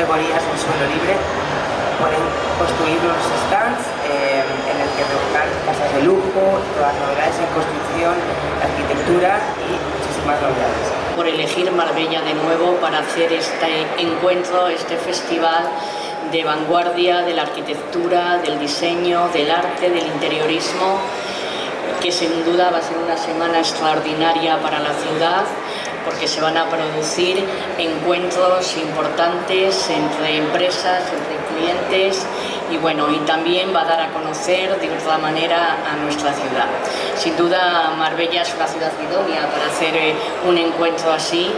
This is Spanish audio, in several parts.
categorías en suelo libre pueden construir los stands eh, en el que reúnan casas de lujo, todas las novedades en construcción, arquitectura y muchísimas novedades. Por elegir Marbella de nuevo para hacer este encuentro, este festival de vanguardia de la arquitectura, del diseño, del arte, del interiorismo, que sin duda va a ser una semana extraordinaria para la ciudad porque se van a producir encuentros importantes entre empresas, entre clientes y bueno, y también va a dar a conocer de otra manera a nuestra ciudad. Sin duda Marbella es una ciudad idónea para hacer eh, un encuentro así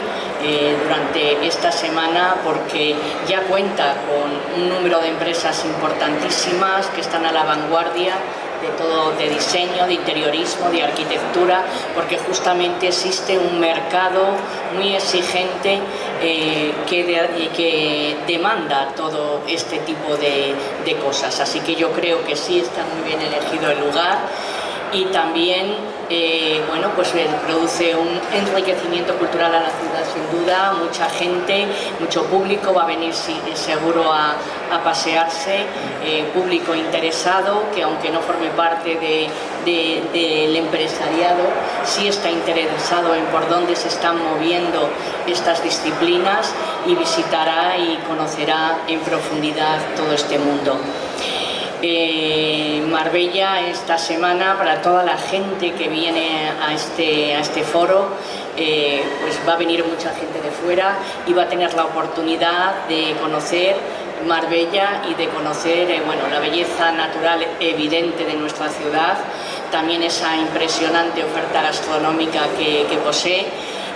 eh, durante esta semana porque ya cuenta con un número de empresas importantísimas que están a la vanguardia de todo, de diseño, de interiorismo, de arquitectura, porque justamente existe un mercado muy exigente eh, que, que, demanda todo este tipo de, de cosas. Así que yo creo que sí está muy bien elegido el lugar y también eh, bueno, pues produce un enriquecimiento cultural a la ciudad sin duda, mucha gente, mucho público va a venir seguro a, pasearse, eh, público interesado que aunque no forme parte del empresariado, sí está interesado en por dónde se están moviendo estas disciplinas y visitará y conocerá en profundidad todo este mundo. Marbella esta semana para toda la gente que viene a este, a este foro eh, pues va a venir mucha gente de fuera y va a tener la oportunidad de conocer Marbella y de conocer eh, bueno, la belleza natural evidente de nuestra ciudad, también esa impresionante oferta gastronómica que posee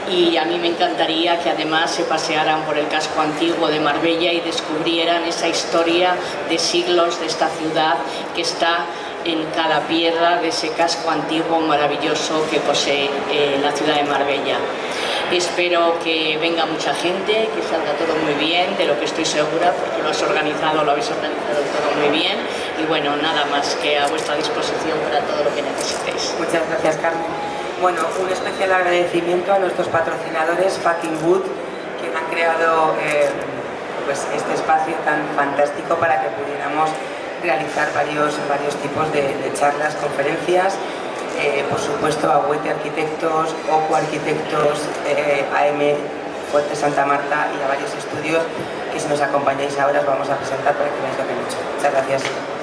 y a mí me encantaría que además se pasearan por el casco antiguo de Marbella y descubrieran esa historia de siglos de esta ciudad que está en cada piedra de ese casco antiguo maravilloso que posee eh, la ciudad de Marbella. Espero que venga mucha gente, que salga todo muy bien, de lo que estoy segura, porque lo has organizado, lo habéis organizado todo muy bien. Y bueno, nada más que a vuestra disposición para todo lo que necesitéis. Muchas gracias, Carmen. Bueno, un especial agradecimiento a nuestros patrocinadores Fucking Wood, que han creado eh, pues este espacio tan fantástico para que pudiéramos realizar varios, varios tipos de, charlas, conferencias, eh, por supuesto a Huete Arquitectos, OCU Arquitectos, eh, AM Fuerte Santa Marta y a varios estudios que si nos acompañáis ahora os vamos a presentar para que veáis lo que han hecho. Muchas gracias.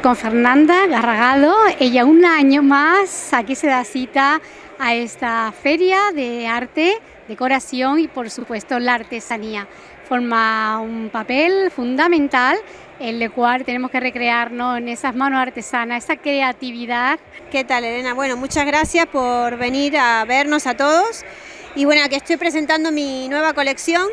Con Fernanda Garragado, ella un año más aquí se da cita a esta feria de arte, decoración y por supuesto la artesanía. Forma un papel fundamental en el cual tenemos que recrearnos en esas manos artesanas, esa creatividad. ¿Qué tal Elena? Bueno, muchas gracias por venir a vernos a todos y bueno, aquí estoy presentando mi nueva colección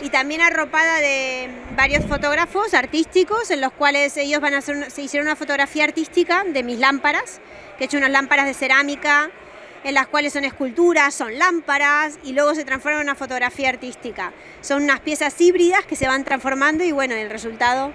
y también arropada de varios fotógrafos artísticos en los cuales ellos van a hacer, se hicieron una fotografía artística de mis lámparas, que he hecho unas lámparas de cerámica en las cuales son esculturas, son lámparas y luego se transforman en una fotografía artística. Son unas piezas híbridas que se van transformando y bueno, el resultado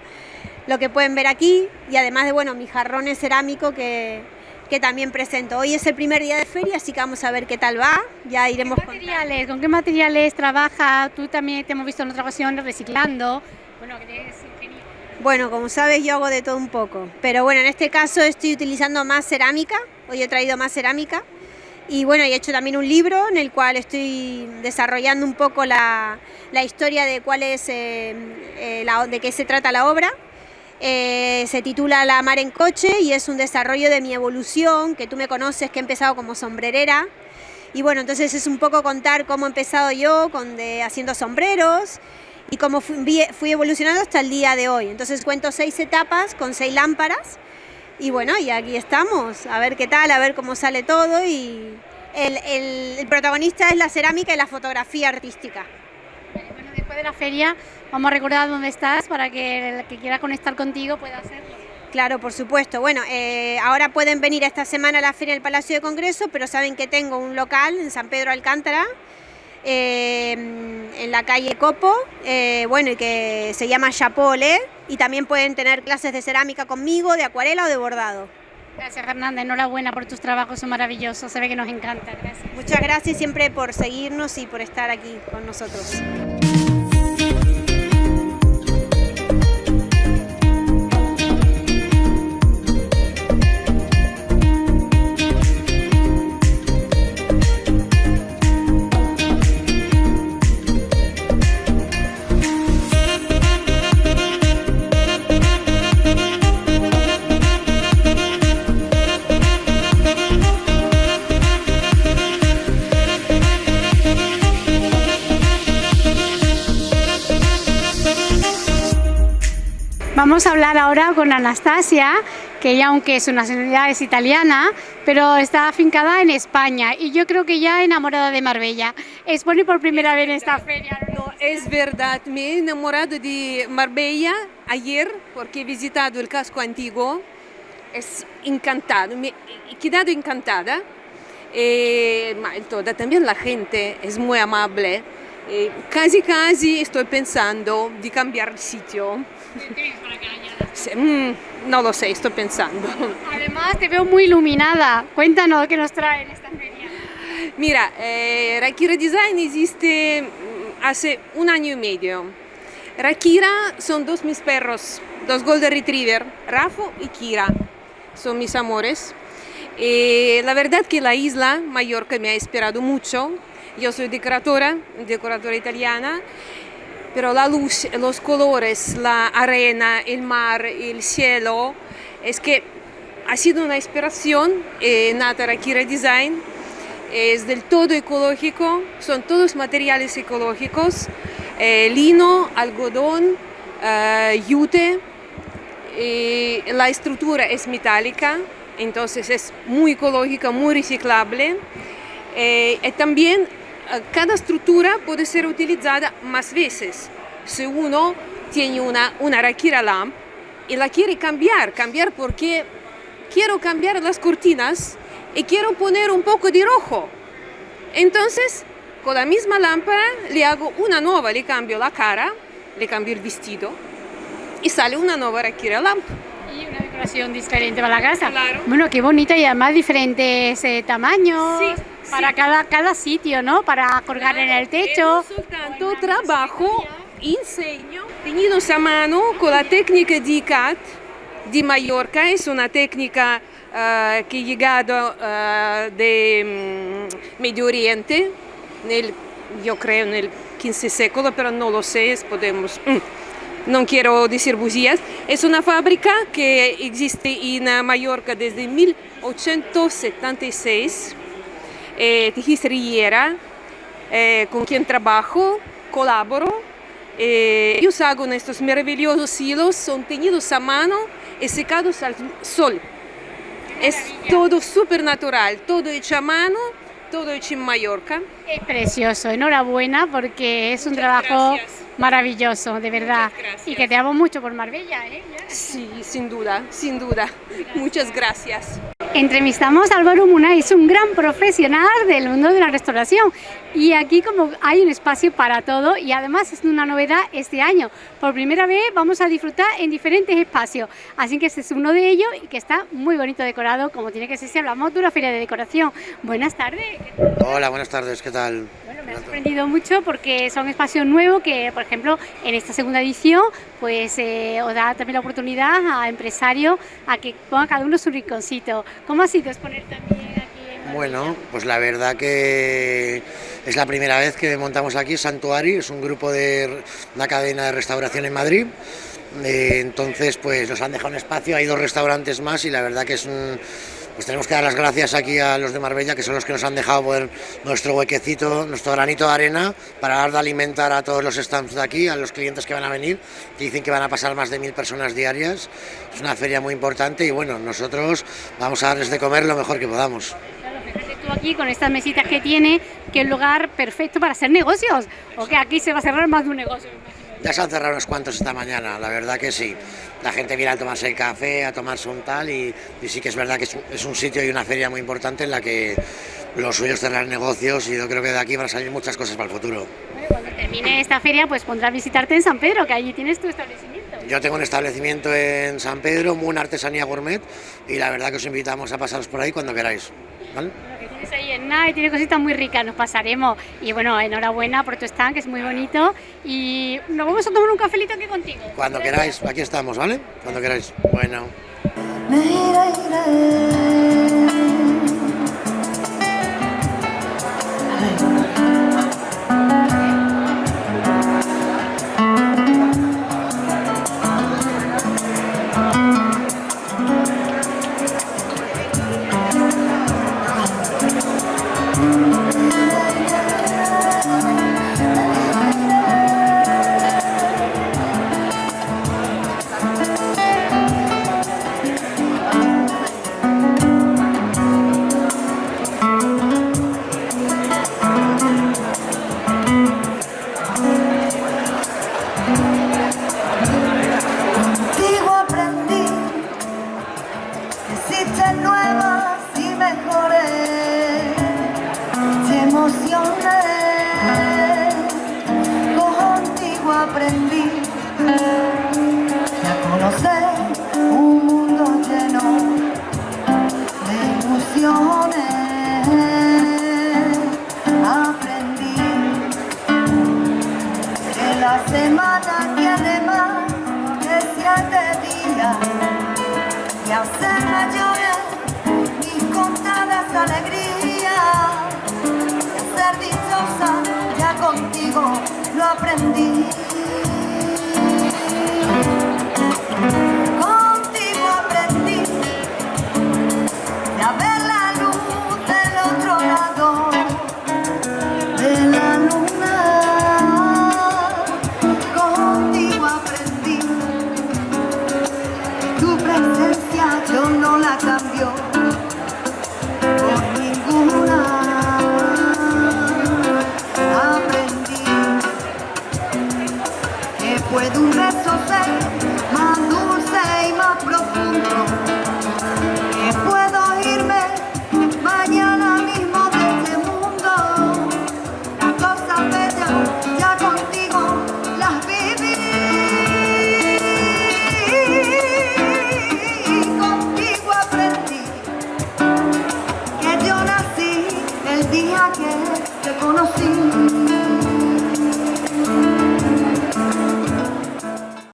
lo que pueden ver aquí y además de bueno, mi jarrón cerámico que, que también presento. Hoy es el primer día de feria, así que vamos a ver qué tal va. Ya iremos ¿Qué materiales, ¿Con qué materiales trabaja? Tú también te hemos visto en otra ocasión reciclando. Bueno, que eres ingeniero. Bueno, como sabes yo hago de todo un poco, pero bueno, en este caso estoy utilizando más cerámica, hoy he traído más cerámica y bueno, he hecho también un libro en el cual estoy desarrollando un poco la, la historia de cuál es, eh, eh, la, de qué se trata la obra. Eh, se titula La mar en coche y es un desarrollo de mi evolución, que tú me conoces, que he empezado como sombrerera. Y bueno, entonces es un poco contar cómo he empezado yo con de, haciendo sombreros y cómo fui, fui evolucionando hasta el día de hoy. Entonces cuento seis etapas con seis lámparas y bueno, y aquí estamos, a ver qué tal, a ver cómo sale todo y el, el, protagonista es la cerámica y la fotografía artística. Bueno, después de la feria vamos a recordar dónde estás para que el que quiera conectar contigo pueda hacerlo. Claro, por supuesto. Bueno, eh, ahora pueden venir esta semana a la Feria del Palacio de Congreso, pero saben que tengo un local en San Pedro Alcántara, eh, en la calle Copo, eh, bueno, y que se llama Chapole, y también pueden tener clases de cerámica conmigo, de acuarela o de bordado. Gracias Fernanda, enhorabuena por tus trabajos, son maravillosos, se ve que nos encanta. Gracias. Muchas gracias siempre por seguirnos y por estar aquí con nosotros. Vamos a hablar ahora con Anastasia, que ella aunque su nacionalidad es italiana, pero está afincada en España y yo creo que ya enamorada de Marbella. Expone por primera vez en esta feria. No, es verdad, me he enamorado de Marbella ayer porque he visitado el casco antiguo. Es encantado, me he quedado encantada. Eh, toda, también la gente es muy amable. Eh, casi casi estoy pensando de cambiar el sitio. Mm, no lo sé, estoy pensando. Además te veo muy iluminada. Cuéntanos qué nos trae en esta feria. Mira, eh, Rakira Design existe mm, hace un año y medio. Rakira son dos mis perros, dos Golden Retriever, Rafo y Kira. Son mis amores. Eh, la verdad que la isla Mallorca me ha esperado mucho. Yo soy decoradora, decoradora italiana pero la luz, los colores, la arena, el mar, el cielo, es que ha sido una inspiración eh, Natara Kira Design, es del todo ecológico, son todos materiales ecológicos, eh, lino, algodón, eh, yute, la estructura es metálica, entonces es muy ecológica, muy reciclable. y también cada estructura puede ser utilizada más veces. Si uno tiene una, una Rakira Lamp y la quiere cambiar, cambiar porque quiero cambiar las cortinas y quiero poner un poco de rojo. Entonces, con la misma lámpara le hago una nueva, le cambio la cara, le cambio el vestido y sale una nueva Rakira Lamp. Y una decoración diferente para la casa. Claro. Bueno, qué bonita y además diferentes eh, tamaños. Sí, para cada, cada sitio, ¿no? Para colgar en el techo. tanto trabajo, enseño, tenidos a mano con la técnica de ICAT de Mallorca, es una técnica uh, que ha llegado uh, de um, Medio Oriente, nel, yo creo en el 15 século, pero no lo sé, podemos... Mm, no quiero decir bujías, es una fábrica que existe en Mallorca desde 1876 eh, Riera, eh, con quien trabajo, colaboro. Eh, ellos hago estos maravillosos hilos, son teñidos a mano y secados al sol. Es todo súper natural, todo hecho a mano, todo hecho en Mallorca. Es precioso, enhorabuena porque es un trabajo gracias. Maravilloso, de verdad. Y que te amo mucho por Marbella, ¿eh? Sí, sin duda, sin duda. Muchas gracias. Entrevistamos a Álvaro Muna, es un gran profesional del mundo de la restauración y aquí como hay un espacio para todo y además es una novedad este año. Por primera vez vamos a disfrutar en diferentes espacios, así que este es uno de ellos y que está muy bonito decorado como tiene que ser si hablamos de una feria de decoración. Buenas tardes. Hola, buenas tardes, ¿qué tal? Me ha sorprendido mucho porque son espacios nuevos que, por ejemplo, en esta segunda edición, pues eh, os da también la oportunidad a empresarios a que pongan cada uno su rinconcito. ¿Cómo ha sido exponer también aquí? En bueno, pues la verdad que es la primera vez que montamos aquí Santuari, es un grupo de una cadena de restauración en Madrid. Eh, entonces, pues nos han dejado un espacio, hay dos restaurantes más y la verdad que es un, pues tenemos que dar las gracias aquí a los de Marbella, que son los que nos han dejado poner nuestro huequecito, nuestro granito de arena, para dar de alimentar a todos los stands de aquí, a los clientes que van a venir, que dicen que van a pasar más de mil personas diarias. Es una feria muy importante y bueno, nosotros vamos a darles de comer lo mejor que podamos. Fíjate tú aquí con estas mesitas que tiene, que es el lugar perfecto para hacer negocios, o que aquí se va a cerrar más de un negocio. Ya se han cerrado unos cuantos esta mañana, la verdad que sí. La gente viene a tomarse el café, a tomarse un tal y, y sí que es verdad que es un, es un sitio y una feria muy importante en la que los suyos cerrar negocios y yo creo que de aquí van a salir muchas cosas para el futuro. Bueno, cuando termine esta feria, pues pondrás visitarte en San Pedro, que allí tienes tu establecimiento. Yo tengo un establecimiento en San Pedro, Moon Artesanía Gourmet, y la verdad que os invitamos a pasaros por ahí cuando queráis. ¿vale? Ahí en nada y tiene cositas muy ricas, nos pasaremos. Y bueno, enhorabuena por tu stand, que es muy bonito. Y nos vamos a tomar un cafelito aquí contigo. Cuando queráis, aquí estamos, ¿vale? Cuando queráis. Bueno. Lo aprendí